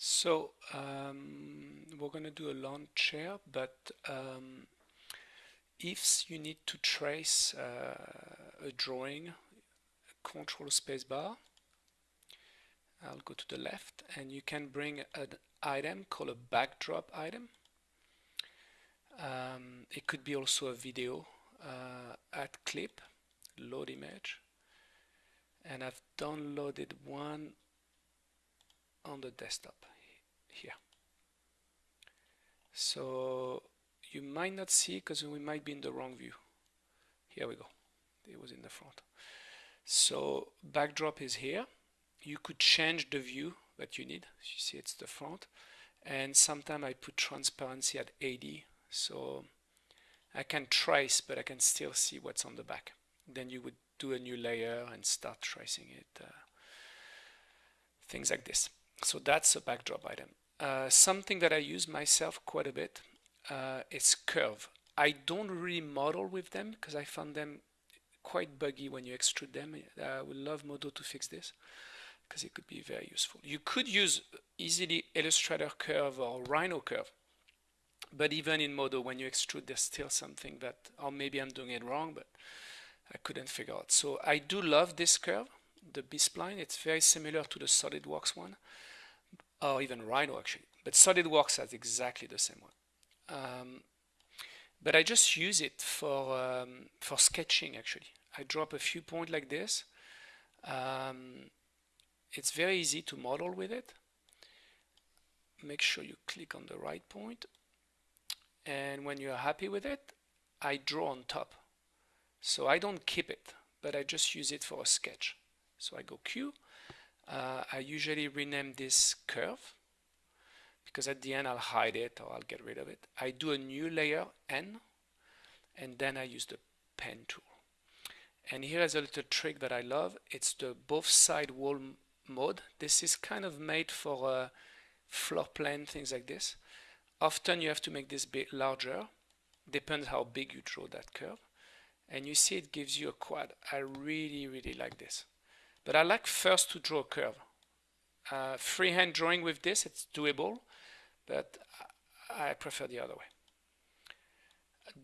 So um, we're going to do a lawn chair, but um, if you need to trace uh, a drawing, control spacebar, I'll go to the left and you can bring an item called a backdrop item. Um, it could be also a video uh, add clip, load image and I've downloaded one on the desktop here. So you might not see because we might be in the wrong view. Here we go. It was in the front. So backdrop is here. You could change the view that you need. You see it's the front. And sometimes I put transparency at 80. So I can trace, but I can still see what's on the back. Then you would do a new layer and start tracing it. Uh, things like this. So that's a backdrop item. Uh, something that I use myself quite a bit uh, is curve. I don't really model with them because I found them quite buggy when you extrude them. Uh, I would love Modo to fix this because it could be very useful. You could use easily Illustrator curve or Rhino curve. But even in Modo, when you extrude, there's still something that, or maybe I'm doing it wrong, but I couldn't figure out. So I do love this curve, the B-spline. It's very similar to the SolidWorks one or even Rhino actually. But SolidWorks has exactly the same one. Um, but I just use it for um, for sketching actually. I drop a few points like this. Um, it's very easy to model with it. Make sure you click on the right point. And when you're happy with it, I draw on top. So I don't keep it, but I just use it for a sketch. So I go Q, uh, I usually rename this curve because at the end I'll hide it or I'll get rid of it. I do a new layer N and then I use the pen tool. And here is a little trick that I love. It's the both side wall mode. This is kind of made for uh, floor plan, things like this. Often you have to make this bit larger. Depends how big you draw that curve. And you see it gives you a quad. I really, really like this. But I like first to draw a curve. Uh, freehand drawing with this, it's doable, but I prefer the other way.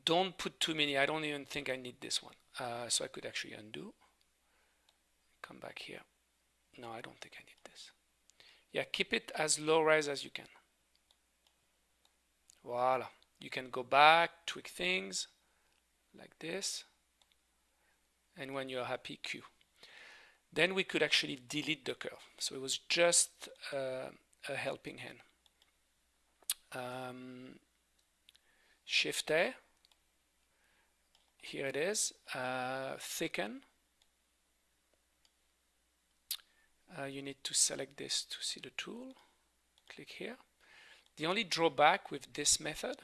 Don't put too many. I don't even think I need this one. Uh, so I could actually undo. Come back here. No, I don't think I need this. Yeah, keep it as low res as you can. Voila. You can go back, tweak things like this. And when you're happy, Q then we could actually delete the curve. So it was just uh, a helping hand. Um, Shift A, here it is, uh, thicken. Uh, you need to select this to see the tool. Click here. The only drawback with this method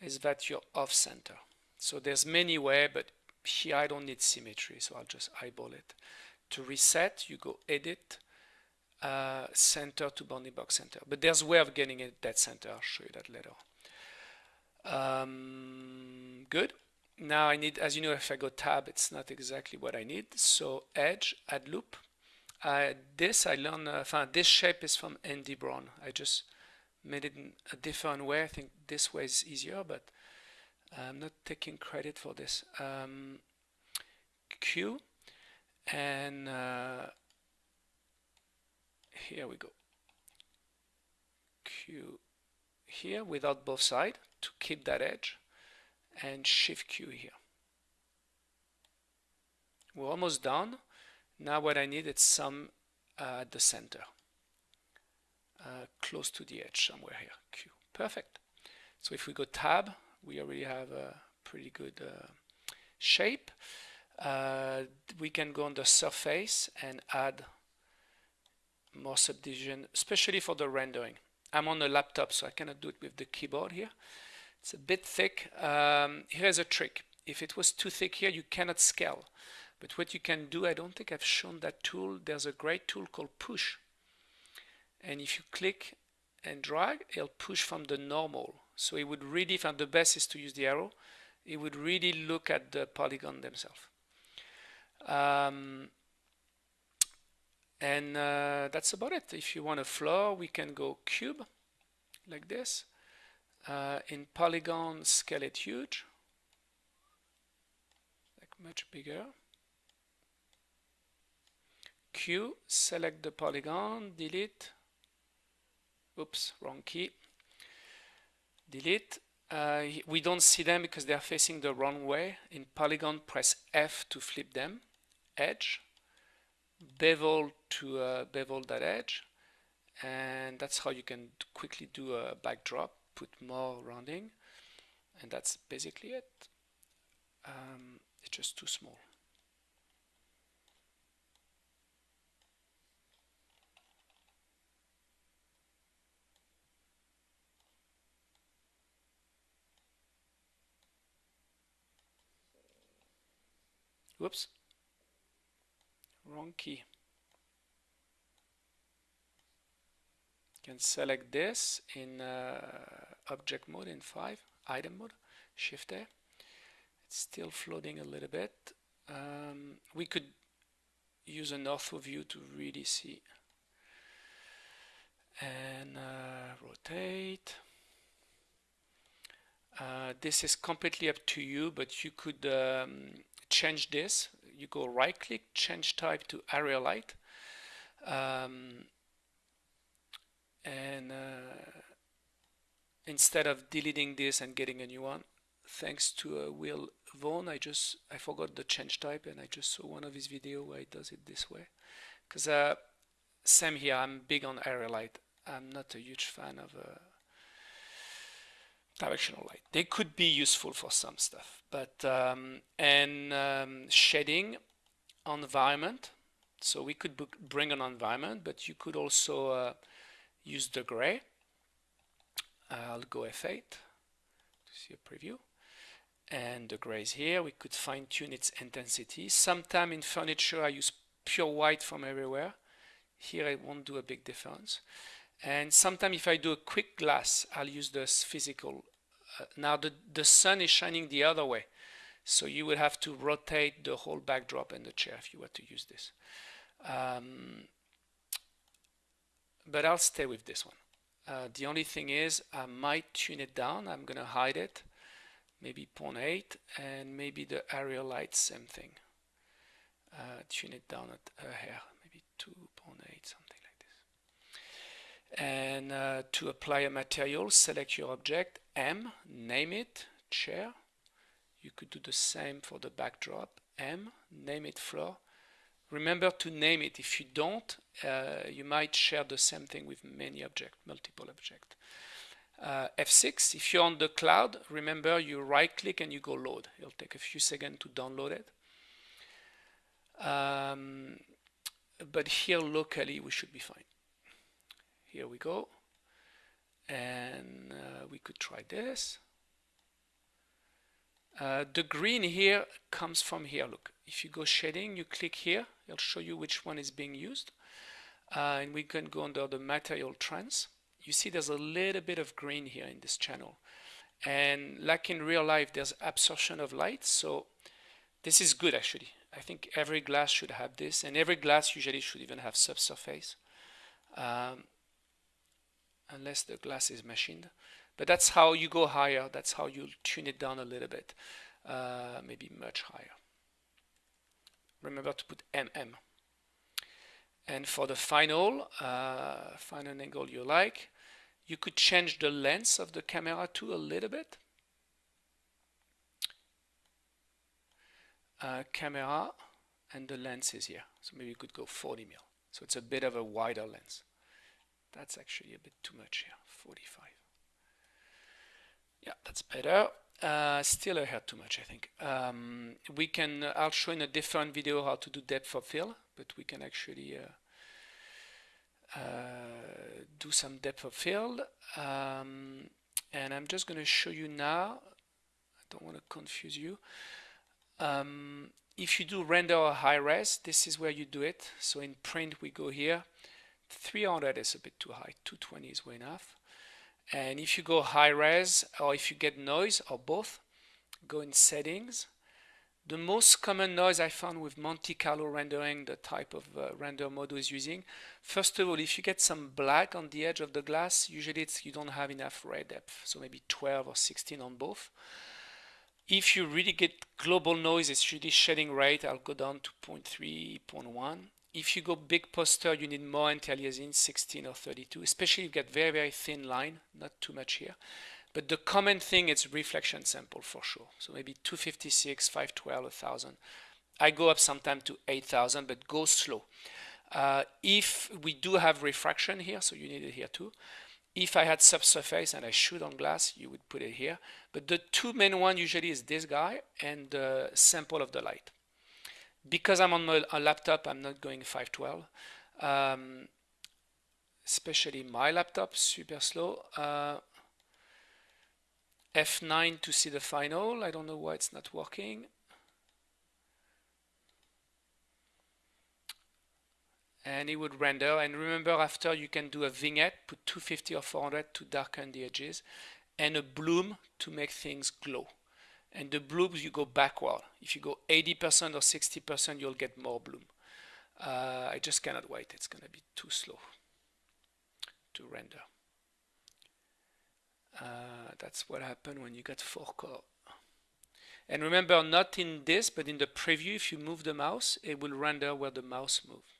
is that you're off center. So there's many ways, but here I don't need symmetry, so I'll just eyeball it. To reset, you go edit, uh, center to bounding box center. But there's a way of getting it that center. I'll show you that later. Um, good. Now I need, as you know, if I go tab, it's not exactly what I need. So edge, add loop. Uh, this I learned, uh, this shape is from Andy Brown. I just made it in a different way. I think this way is easier, but I'm not taking credit for this. Um, Q, and uh, here we go. Q here without both side to keep that edge and shift Q here. We're almost done. Now what I need is some uh, at the center. Uh, close to the edge somewhere here. Q. Perfect. So if we go tab we already have a pretty good uh, shape uh, we can go on the surface and add more subdivision, especially for the rendering. I'm on a laptop, so I cannot do it with the keyboard here. It's a bit thick. Um, here's a trick. If it was too thick here, you cannot scale. But what you can do, I don't think I've shown that tool. There's a great tool called push. And if you click and drag, it'll push from the normal. So it would really, and the best is to use the arrow, it would really look at the polygon themselves. Um, and uh, that's about it. If you want a floor we can go cube like this uh, in polygon scale it huge like much bigger. Q select the polygon delete. Oops wrong key. Delete. Uh, we don't see them because they are facing the wrong way. In polygon press F to flip them edge bevel to uh, bevel that edge and that's how you can quickly do a backdrop put more rounding and that's basically it. Um, it's just too small. Whoops wrong key. Can select this in uh, object mode in 5 item mode shift A. It's still floating a little bit. Um, we could use an ortho view to really see. And uh, rotate. Uh, this is completely up to you but you could um, change this. You go right click change type to area light. Um, and uh, instead of deleting this and getting a new one thanks to uh, Will Vaughan I just I forgot the change type and I just saw one of his video where he does it this way. Because uh, same here I'm big on area light. I'm not a huge fan of uh, directional light. They could be useful for some stuff, but um, and um, shading environment. So we could bring an environment, but you could also uh, use the gray. I'll go F8 to see a preview. And the gray is here. We could fine tune its intensity. Sometime in furniture I use pure white from everywhere. Here it won't do a big difference. And sometimes if I do a quick glass, I'll use this physical. Uh, now the, the sun is shining the other way. So you would have to rotate the whole backdrop and the chair if you were to use this. Um, but I'll stay with this one. Uh, the only thing is I might tune it down. I'm going to hide it. Maybe 0.8 and maybe the area light, same thing. Uh, tune it down at a hair, maybe 2.8, something like this. And uh, to apply a material, select your object, M, name it, chair, you could do the same for the backdrop. M, name it floor. Remember to name it. If you don't, uh, you might share the same thing with many objects, multiple objects. Uh, F6, if you're on the cloud, remember you right click and you go load. It'll take a few seconds to download it. Um, but here locally we should be fine. Here we go. And uh, we could try this. Uh, the green here comes from here. Look, if you go shading, you click here, it'll show you which one is being used. Uh, and we can go under the material trans. You see there's a little bit of green here in this channel. And like in real life, there's absorption of light. So this is good actually. I think every glass should have this and every glass usually should even have subsurface. Um, unless the glass is machined. But that's how you go higher. That's how you tune it down a little bit, uh, maybe much higher. Remember to put MM. And for the final, uh, find an angle you like. You could change the lens of the camera too a little bit. Uh, camera and the lens is here. So maybe you could go 40 mil. So it's a bit of a wider lens. That's actually a bit too much here, 45. Yeah, that's better. Uh, still I had too much, I think. Um, we can, uh, I'll show in a different video how to do depth of field, but we can actually uh, uh do some depth of field. Um, and I'm just going to show you now, I don't want to confuse you. Um, if you do render or high res, this is where you do it. So in print, we go here. 300 is a bit too high, 220 is way enough. And if you go high res or if you get noise or both, go in settings, The most common noise I found with Monte Carlo rendering, the type of uh, render Modo is using, first of all, if you get some black on the edge of the glass, usually it's, you don't have enough ray depth, so maybe 12 or 16 on both. If you really get global noise, it's really shading rate, I'll go down to 0.3, 0.1. If you go big poster, you need more anti-aliasing, 16 or 32, especially if you get very, very thin line, not too much here. But the common thing is reflection sample for sure. So maybe 256, 512, 1000. I go up sometime to 8000, but go slow. Uh, if we do have refraction here, so you need it here too. If I had subsurface and I shoot on glass, you would put it here. But the two main one usually is this guy and the sample of the light. Because I'm on a laptop, I'm not going 512. Um, especially my laptop, super slow. Uh, F9 to see the final. I don't know why it's not working. And it would render. And remember, after you can do a vignette, put 250 or 400 to darken the edges, and a bloom to make things glow. And the blooms, you go backward. If you go 80% or 60%, you'll get more bloom. Uh, I just cannot wait. It's going to be too slow to render. Uh, that's what happened when you got four core. And remember, not in this, but in the preview, if you move the mouse, it will render where the mouse moves.